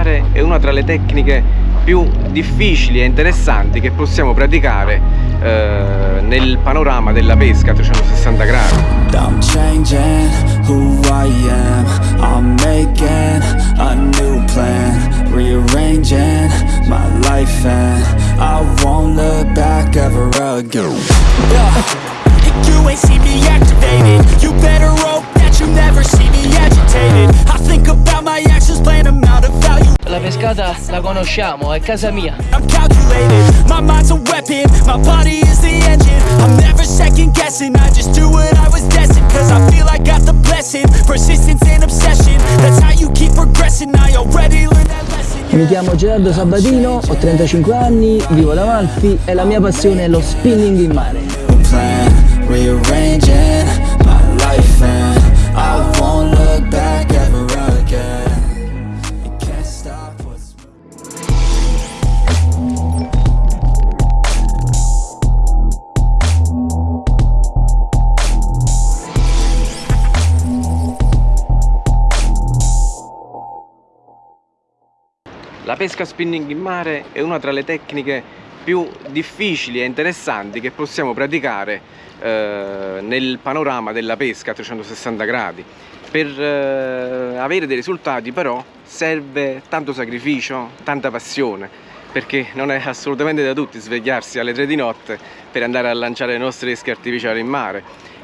mare è una tra le tecniche più difficili e interessanti che possiamo praticare eh, nel panorama della pesca a 360 gradi. I'm changing who I am I'm making a new plan Rearranging my life and I won't look back ever again yeah. You ain't see me activated You better hope that you never see me agitated I think about my actions, plan them out of value La pescata la conosciamo, è casa mia. I'm calculated, my mind's a weapon My body is the engine. I'm never second guessing I just do what I was destined Cause I feel I got the blessing. Persistence and obsession That's how you keep progressing. I already learned that lesson Mi chiamo Gerardo Sabatino, ho 35 anni, vivo ad Amalfi e la mia passione è lo spinning in mare. Pesca spinning in mare è una tra le tecniche più difficili e interessanti che possiamo praticare eh, nel panorama della pesca a 360 gradi. Per eh, avere dei risultati però serve tanto sacrificio, tanta passione, perché non è assolutamente da tutti svegliarsi alle 3 di notte per andare a lanciare le nostre esche artificiali in mare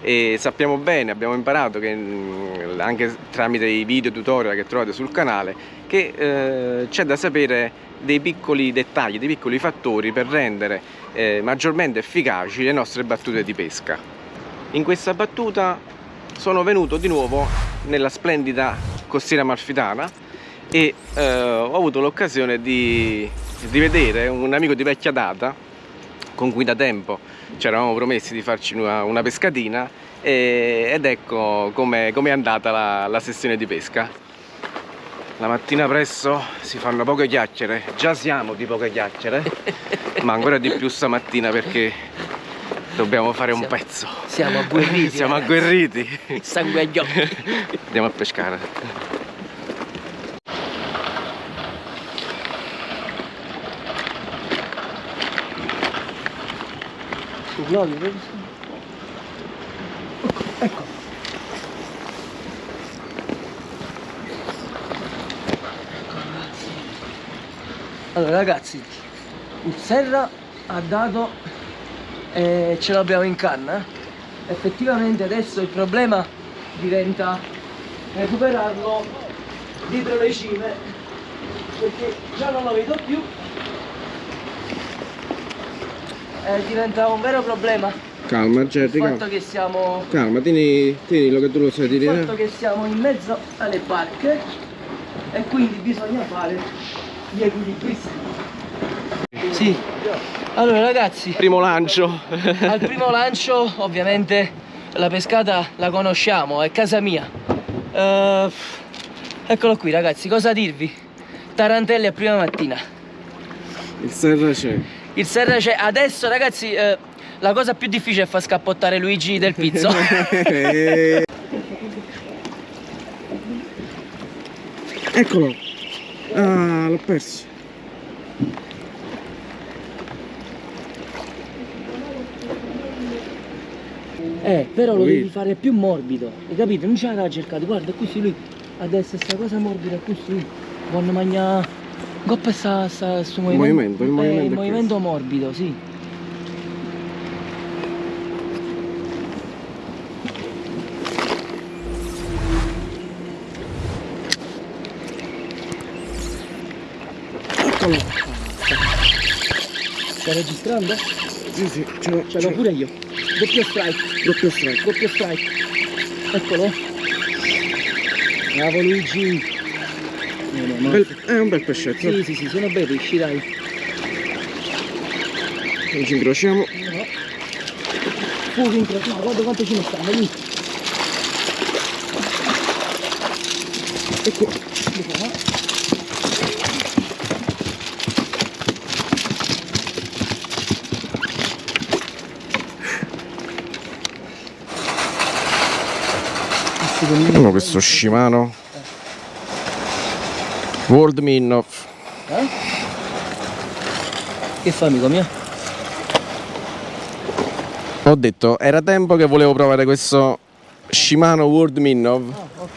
e sappiamo bene, abbiamo imparato che mm, anche tramite i video tutorial che trovate sul canale che eh, c'è da sapere dei piccoli dettagli, dei piccoli fattori per rendere eh, maggiormente efficaci le nostre battute di pesca. In questa battuta sono venuto di nuovo nella splendida costiera amalfitana e eh, ho avuto l'occasione di, di vedere un amico di vecchia data con cui da tempo ci eravamo promessi di farci una, una pescatina e, ed ecco come è andata la, la sessione di pesca. La mattina presto si fanno poche chiacchiere, già siamo di poche chiacchiere, ma ancora di più stamattina perché dobbiamo fare un siamo, pezzo. Siamo agguerriti. siamo agguerriti. Sangue agli occhi. Andiamo a pescare. No, ecco. Allora ragazzi, il Serra ha dato e ce l'abbiamo in canna. Effettivamente adesso il problema diventa recuperarlo dietro le cime perché già non lo vedo più eh, diventa un vero problema Calma Gerry, il fatto calma. che siamo Calma, tieni, tienilo che tu lo sai il tirare. fatto che siamo in mezzo alle barche e quindi bisogna fare gli equilibri sì allora ragazzi Primo lancio. al primo lancio ovviamente la pescata la conosciamo è casa mia Eh, eccolo qui ragazzi cosa dirvi tarantelle a prima mattina Il serra c'è. Il serra c'è adesso ragazzi eh, la cosa più difficile è far scappottare Luigi del pizzo. Eccolo. Ah, l'ho perso. eh però lo devi fare più morbido hai capito? Non c'è da cercare guarda così lui. Adesso sta cosa morbida così quando mangia Goppa sta, sta su movimento, il eh, movimento il è movimento morbido sì Eccolo. stai registrando? Sì, sì, ce l'ho. ce l'ho pure io doppio strike Doppio strike. doppio strike eccolo bravo Luigi no, no. Bel- è un bel pescetto. sì sì sì sono bei pesci dai Non ci incrociamo. no fuoco incrociato guarda quanto ce ne stanno lì Ecco. Uno questo scimano. World Minnow. Eh? Che fa amico mio? Ho detto, era tempo che volevo provare questo Shimano World Minnow. Ah, ok.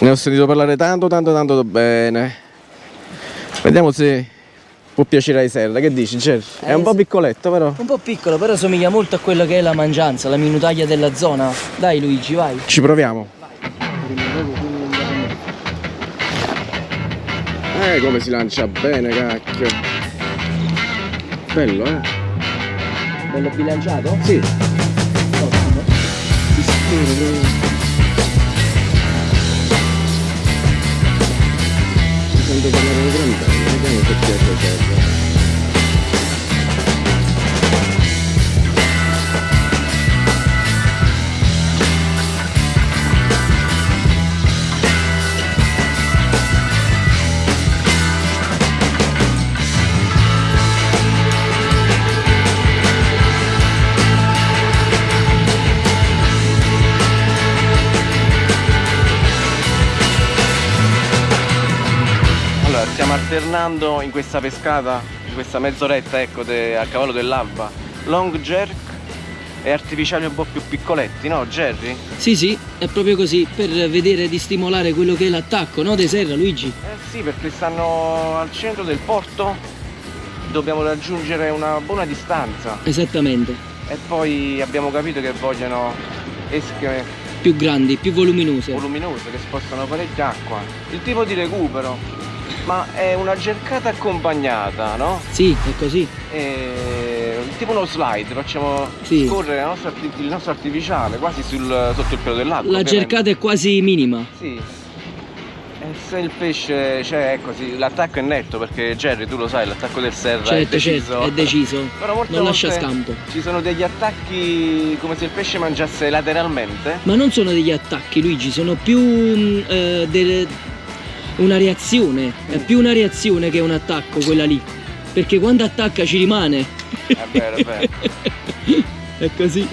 Ne ho sentito parlare tanto, tanto, tanto bene. Vediamo se può piacere ai Serra. Che dici, Jerry? È Eh, un po' piccoletto, però. Un po' piccolo, però somiglia molto a quello che è la mangianza, la minutaglia della zona. Dai Luigi, vai. Ci proviamo. Eh, come si lancia bene, cacchio. Bello, eh? Bello bilanciato? Sì. Ottimo. Mi sento parlare di gran bene, vediamo se piace a alternando in questa pescata, in questa mezz'oretta, ecco, de- a cavallo dell'alba, long jerk e artificiali un po' più piccoletti, no Jerry? Sì, sì, è proprio così, per vedere di stimolare quello che è l'attacco, no? De Serra, Luigi? Eh sì, perché stanno al centro del porto, dobbiamo raggiungere una buona distanza Esattamente. e poi abbiamo capito che vogliono esche Più grandi, più voluminose. voluminose che spostano parecchia acqua. Il tipo di recupero, ma è una cercata accompagnata, no? Sì, è così. E... tipo uno slide, facciamo Sì. scorrere nostra il nostro artificiale quasi sul- sotto il pelo dell'acqua. La ovviamente. cercata è quasi minima. Sì. E se il pesce, cioè ecco, sì, l'attacco è netto perché Jerry tu lo sai, l'attacco del Serra è Certo, deciso. certo, è deciso. Però molte Non lascia scampo. Ci sono degli attacchi come se il pesce mangiasse lateralmente. Ma non sono degli attacchi, Luigi, sono più mm, eh, delle- una reazione. È più una reazione che un attacco quella lì. Perché quando attacca ci rimane. È vero, è vero. è così.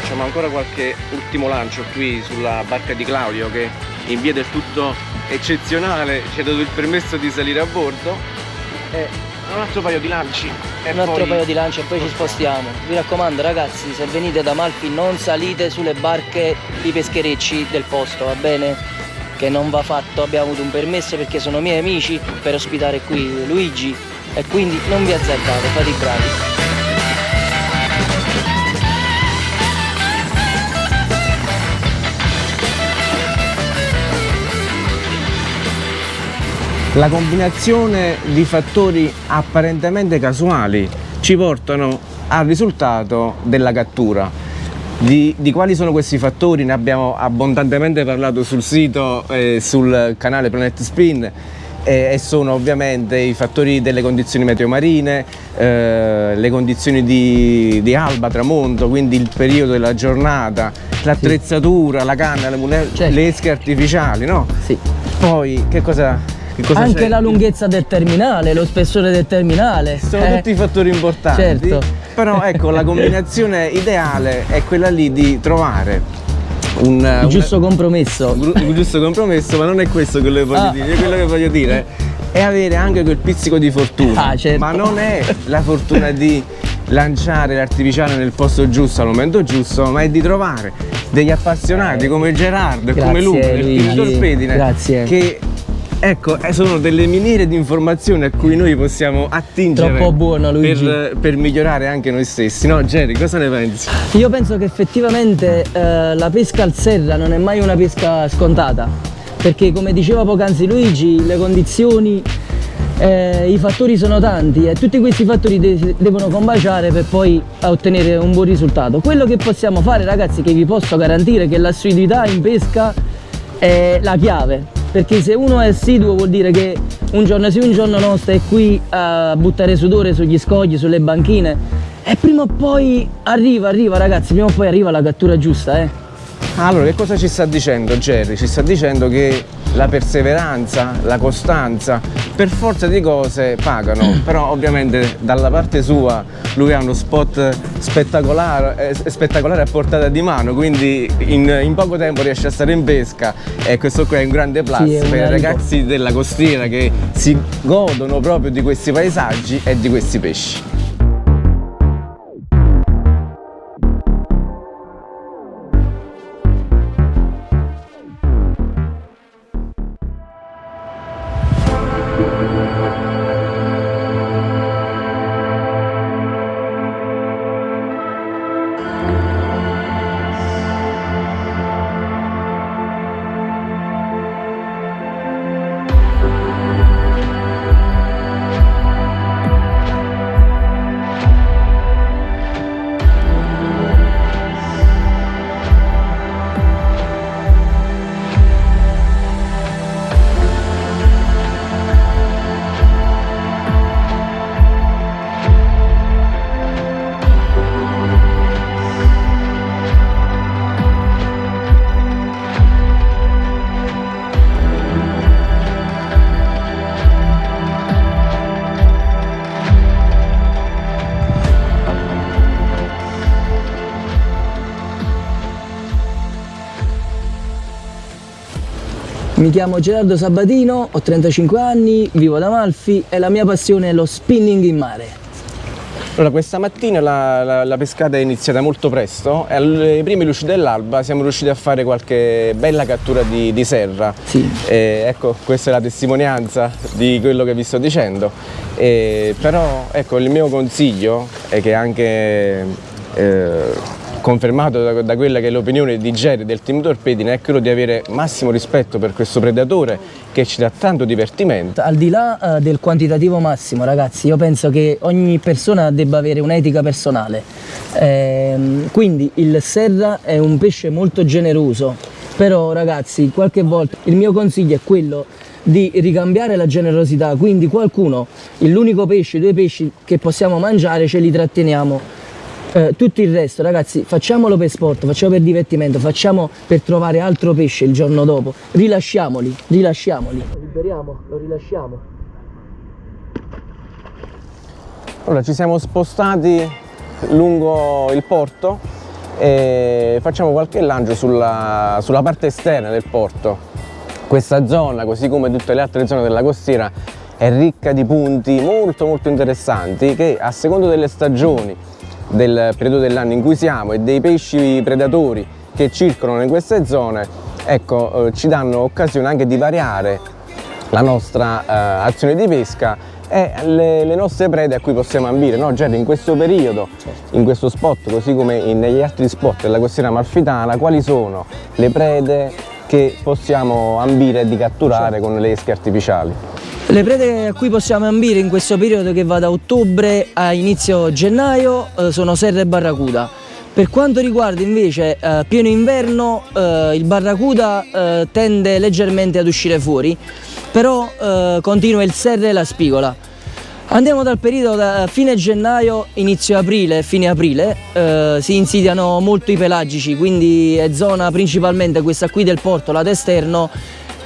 Facciamo ancora qualche ultimo lancio qui sulla barca di Claudio che in via del tutto eccezionale ci ha dato il permesso di salire a bordo. E un altro paio di lanci. E Un altro poi- paio di lanci e poi ci spostiamo. Vi raccomando ragazzi, se venite da Malfi non salite sulle barche di pescherecci del posto, va bene? Che non va fatto, abbiamo avuto un permesso perché sono miei amici per ospitare qui Luigi e quindi non vi azzardate, fate i bravi. La combinazione di fattori apparentemente casuali ci portano al risultato della cattura. Di, di quali sono questi fattori ne abbiamo abbondantemente parlato sul sito e sul canale Planet Spin e, e sono ovviamente i fattori delle condizioni meteo marine, eh, le condizioni di, di alba, tramonto, quindi il periodo della giornata, l'attrezzatura, la canna, le, Certo. le esche artificiali, no? Sì. Poi che cosa Anche c'è? la lunghezza del terminale, lo spessore del terminale. Sono eh, tutti fattori importanti. certo. Però ecco, la combinazione ideale è quella lì di trovare un, il un- giusto compromesso. un giusto compromesso, ma non è questo quello che voglio Ah. dire. Quello che voglio dire è avere anche quel pizzico di fortuna. Ah, certo. Ma non è la fortuna di lanciare l'artificiale nel posto giusto al momento giusto, ma è di trovare degli appassionati come Gerardo e come Luca. Team Torpedine Grazie. che ecco eh, sono delle miniere di informazioni a cui noi possiamo attingere Troppo buono, Luigi. per, per migliorare anche noi stessi no Jerry cosa ne pensi? Io penso che effettivamente eh, la pesca al serra non è mai una pesca scontata, perché come diceva poc'anzi Luigi, le condizioni, eh, i fattori sono tanti e tutti questi fattori de- devono combaciare per poi ottenere un buon risultato. Quello che possiamo fare ragazzi, che vi posso garantire che l'assiduità in pesca è la chiave, perché se uno è assiduo vuol dire che un giorno sì un giorno no stai qui a buttare sudore sugli scogli, sulle banchine e prima o poi arriva, arriva ragazzi, prima o poi arriva la cattura giusta eh. Allora, che cosa ci sta dicendo Jerry? Ci sta dicendo che la perseveranza, la costanza, per forza di cose pagano, però ovviamente dalla parte sua lui ha uno spot spettacolare, eh, spettacolare a portata di mano, quindi in, in, poco tempo riesce a stare in pesca e questo qua è un grande plus sì, per i ragazzi della costiera che si godono proprio di questi paesaggi e di questi pesci. Mi chiamo Gerardo Sabatino, ho 35 anni, vivo ad Amalfi e la mia passione è lo spinning in mare. Allora, questa mattina la, la, la, pescata è iniziata molto presto e alle prime luci dell'alba siamo riusciti a fare qualche bella cattura di, di serra. Sì. E, ecco, questa è la testimonianza di quello che vi sto dicendo. E, però, ecco, il mio consiglio è che anche eh, confermato da, da quella che è l'opinione di Jerry del team Torpedine è quello di avere massimo rispetto per questo predatore che ci dà tanto divertimento. Al di là uh, del quantitativo massimo ragazzi io penso che ogni persona debba avere un'etica personale. Ehm, quindi il serra è un pesce molto generoso però ragazzi qualche volta il mio consiglio è quello di ricambiare la generosità. Quindi qualcuno l'unico pesce, due pesci che possiamo mangiare ce li tratteniamo eh, tutto il resto ragazzi facciamolo per sport, facciamo per divertimento, facciamo per trovare altro pesce il giorno dopo, rilasciamoli, rilasciamoli. Lo liberiamo, lo rilasciamo. Allora ci siamo spostati lungo il porto e facciamo qualche lancio sulla, sulla parte esterna del porto. Questa zona, così come tutte le altre zone della costiera, è ricca di punti molto molto interessanti che a seconda delle stagioni del periodo dell'anno in cui siamo e dei pesci predatori che circolano in queste zone ecco, eh, ci danno occasione anche di variare la nostra eh, azione di pesca e le, le, nostre prede a cui possiamo ambire no? Gerry, in questo periodo, in questo spot così come negli altri spot della costiera amalfitana quali sono le prede che possiamo ambire di catturare certo. con le esche artificiali? Le prede a cui possiamo ambire in questo periodo che va da ottobre a inizio gennaio eh, sono serra e barracuda. Per quanto riguarda invece eh, pieno inverno eh, il barracuda eh, tende leggermente ad uscire fuori, però eh, continua il serre e la spigola. Andiamo dal periodo da fine gennaio, inizio aprile, fine aprile, eh, si insidiano molto i pelagici, quindi è zona principalmente questa qui del porto, lato esterno,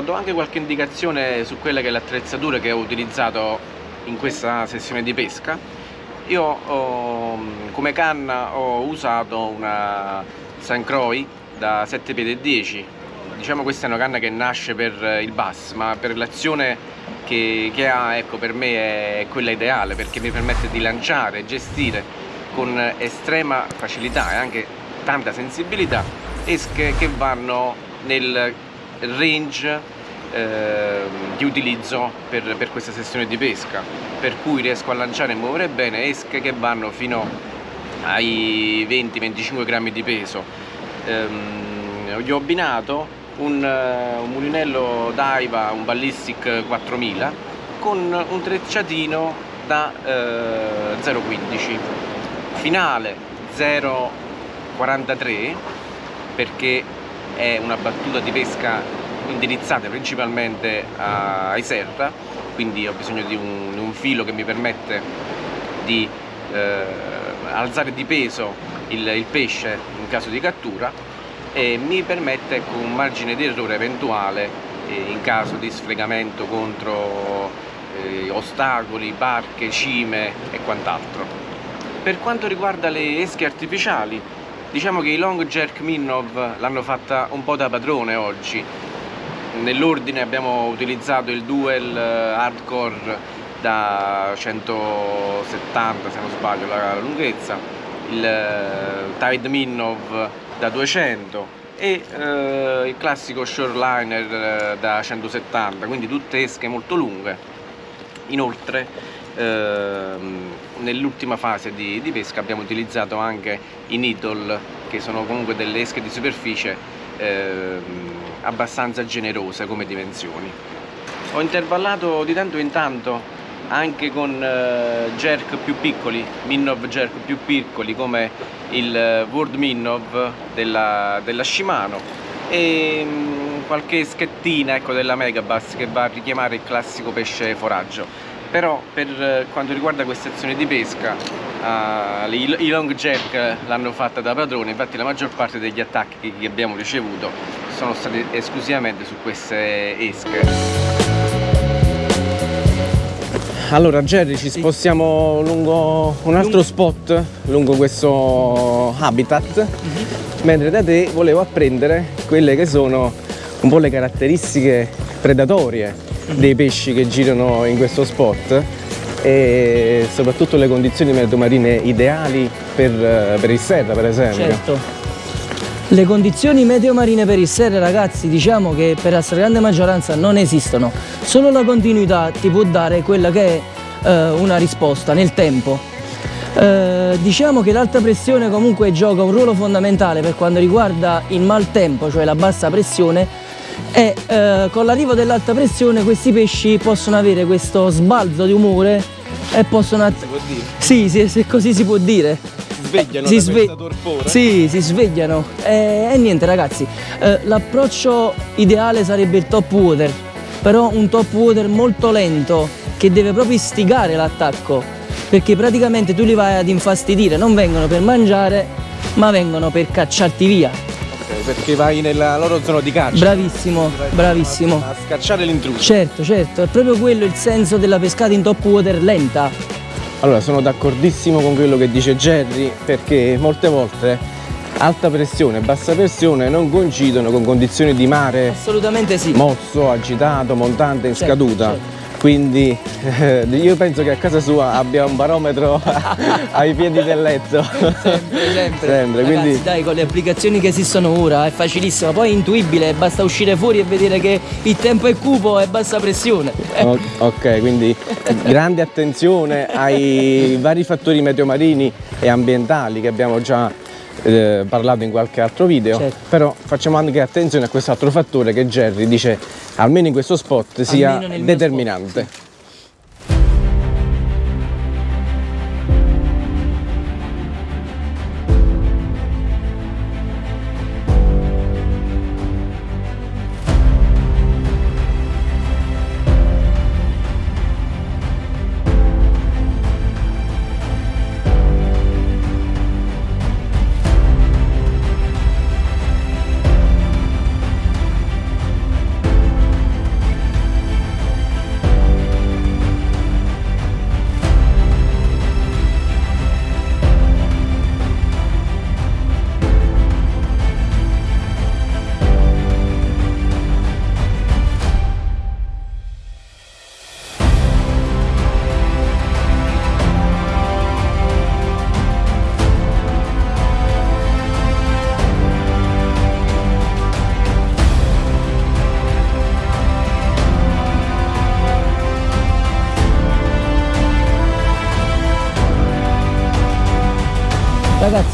do anche qualche indicazione su quella che è l'attrezzatura che ho utilizzato in questa sessione di pesca io ho, come canna ho usato una St. Croix da 7 piedi e 10 diciamo questa è una canna che nasce per il bass ma per l'azione che, che, ha ecco per me è quella ideale perché mi permette di lanciare e gestire con estrema facilità e anche tanta sensibilità esche che vanno nel range eh, di utilizzo per, per, questa sessione di pesca per cui riesco a lanciare e muovere bene esche che vanno fino ai 20-25 grammi di peso. Ehm, gli ho abbinato un, un mulinello Daiva, un Ballistic 4000 con un trecciatino da eh, 0,15 finale 0,43 perché è una battuta di pesca indirizzata principalmente ai serra quindi ho bisogno di un, un filo che mi permette di eh, alzare di peso il, il, pesce in caso di cattura e mi permette ecco, un margine di errore eventuale eh, in caso di sfregamento contro eh, ostacoli, barche, cime e quant'altro. Per quanto riguarda le esche artificiali, diciamo che i long jerk Minnov l'hanno fatta un po' da padrone oggi. Nell'ordine abbiamo utilizzato il dual eh, hardcore da 170 se non sbaglio la lunghezza, il eh, Tide Minnov da 200 e eh, il classico shoreliner eh, da 170, quindi tutte esche molto lunghe Inoltre ehm, nell'ultima fase di, di, pesca abbiamo utilizzato anche i needle che sono comunque delle esche di superficie ehm, abbastanza generose come dimensioni. Ho intervallato di tanto in tanto anche con eh, jerk più piccoli, Minnov jerk più piccoli come il eh, World Minnov della, della Shimano e mm, qualche schettina ecco, della Megabass che va a richiamare il classico pesce foraggio però per eh, quanto riguarda queste azioni di pesca uh, i long jerk l'hanno fatta da padrone infatti la maggior parte degli attacchi che abbiamo ricevuto sono stati esclusivamente su queste esche allora Jerry ci spostiamo lungo un altro spot lungo questo habitat mhm. mentre da te volevo apprendere quelle che sono un po' le caratteristiche predatorie. Dei pesci che girano in questo spot e soprattutto le condizioni marine ideali per, per il serra per esempio. Certo. Le condizioni meteo marine per il serra ragazzi diciamo che per la stragrande maggioranza non esistono, solo la continuità ti può dare quella che è eh, una risposta nel tempo. Eh, diciamo che l'alta pressione comunque gioca un ruolo fondamentale per quanto riguarda il maltempo, cioè la bassa pressione e eh, con l'arrivo dell'alta pressione questi pesci possono avere questo sbalzo di umore e possono... Si può dire? Sì, sì, se così si può dire svegliano si sve torpore. Sì, si svegliano. E, e niente ragazzi, eh, l'approccio ideale sarebbe il top water, però un top water molto lento che deve proprio istigare l'attacco, perché praticamente tu li vai ad infastidire, non vengono per mangiare, ma vengono per cacciarti via. Perché vai nella loro zona di caccia. Bravissimo, bravissimo. A, a scacciare l'intruso. Certo, certo, è proprio quello il senso della pescata in top water lenta allora sono d'accordissimo con quello che dice Jerry perché molte volte alta pressione e bassa pressione non coincidono con condizioni di mare assolutamente sì mosso, agitato, montante, in certo, scaduta certo quindi eh, io penso che a casa sua abbia un barometro ai piedi del letto. Sempre, sempre, sempre Ragazzi, quindi... dai con le applicazioni che esistono ora è facilissimo poi è intuibile basta uscire fuori e vedere che il tempo è cupo e bassa pressione. Ok quindi grande attenzione ai vari fattori meteomarini e ambientali che abbiamo già eh, parlato in qualche altro video certo. però facciamo anche attenzione a quest'altro fattore che Jerry dice almeno in questo spot sia determinante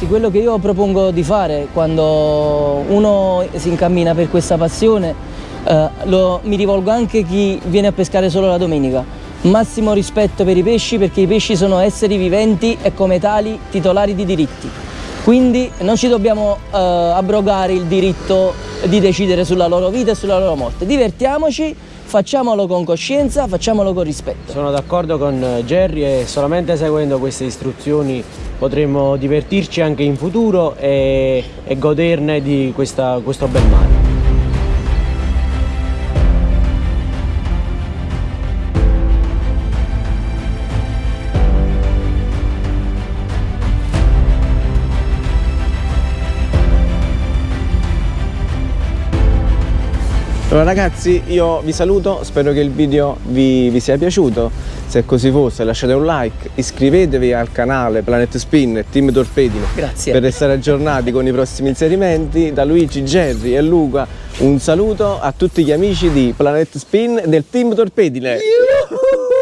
Ragazzi, quello che io propongo di fare quando uno si incammina per questa passione, eh, lo, mi rivolgo anche a chi viene a pescare solo la domenica. Massimo rispetto per i pesci perché i pesci sono esseri viventi e come tali titolari di diritti. Quindi non ci dobbiamo eh, abrogare il diritto di decidere sulla loro vita e sulla loro morte. Divertiamoci, facciamolo con coscienza, facciamolo con rispetto. Sono d'accordo con Jerry e solamente seguendo queste istruzioni potremo divertirci anche in futuro e, e goderne di questa, questo bel mare. Allora ragazzi io vi saluto, spero che il video vi, vi, sia piaciuto, se così fosse lasciate un like, iscrivetevi al canale Planet Spin e Team Torpedine Grazie. per restare aggiornati con i prossimi inserimenti, da Luigi, Jerry e Luca un saluto a tutti gli amici di Planet Spin del Team Torpedine. Yuhu!